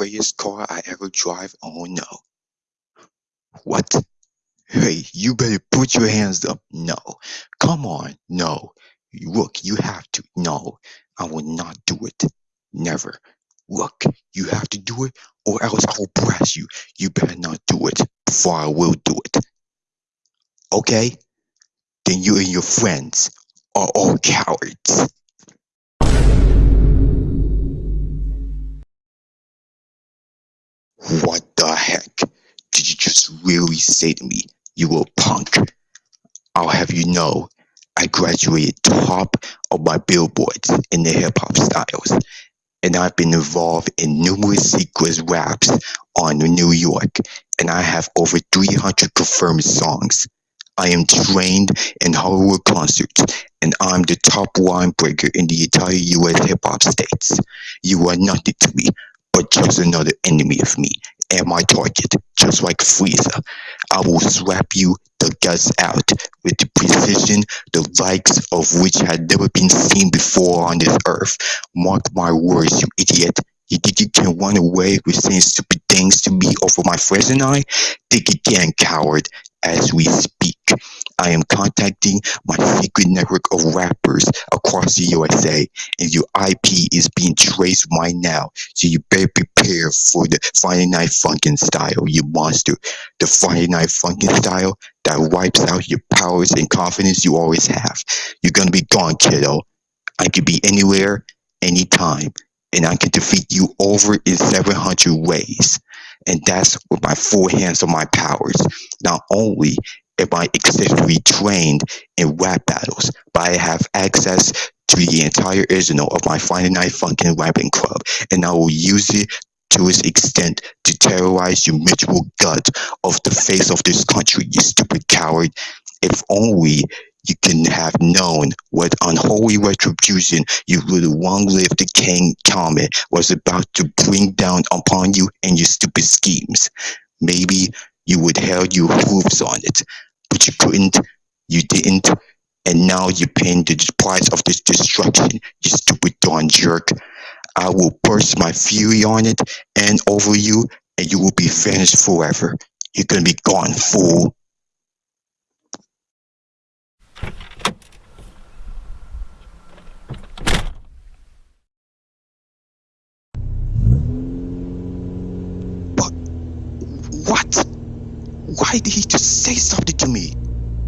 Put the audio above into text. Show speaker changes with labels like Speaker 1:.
Speaker 1: greatest car I ever drive? Oh no. What? Hey, you better put your hands up. No. Come on. No. Look, you have to. No, I will not do it. Never. Look, you have to do it or else I will press you. You better not do it before I will do it. Okay? Then you and your friends are all cowards. What the heck did you just really say to me, you little punk? I'll have you know, I graduated top of my billboards in the hip hop styles, and I've been involved in numerous secret raps on New York, and I have over 300 confirmed songs. I am trained in Hollywood concerts, and I'm the top line breaker in the entire US hip hop states. You are nothing to me, just another enemy of me and my target, just like Frieza. I will slap you the guts out with the precision, the likes of which had never been seen before on this earth. Mark my words, you idiot. You think you can run away with saying stupid things to me over my friends and I? Think again, coward, as we speak. I am contacting my secret network of rappers across the USA, and your IP is being traced right now. So you better prepare for the Friday Night Funkin' style, you monster. The Friday Night Funkin' style that wipes out your powers and confidence you always have. You're gonna be gone, kiddo. I could be anywhere, anytime, and I can defeat you over in 700 ways. And that's with my full hands on my powers. Not only am I excessively trained in rap battles, but I have access to the entire arsenal of my Friday Night Funkin' rapping club, and I will use it to its extent to terrorize you miserable gut of the face of this country, you stupid coward. If only you can have known what unholy retribution your little long-lived king Comet was about to bring down upon you and your stupid schemes. Maybe you would held your hooves on it, but you couldn't, you didn't, and now you're paying the price of this destruction, you stupid darn jerk. I will burst my fury on it and over you, and you will be vanished forever. You're gonna be gone, fool. But what? Why did he just say something to me?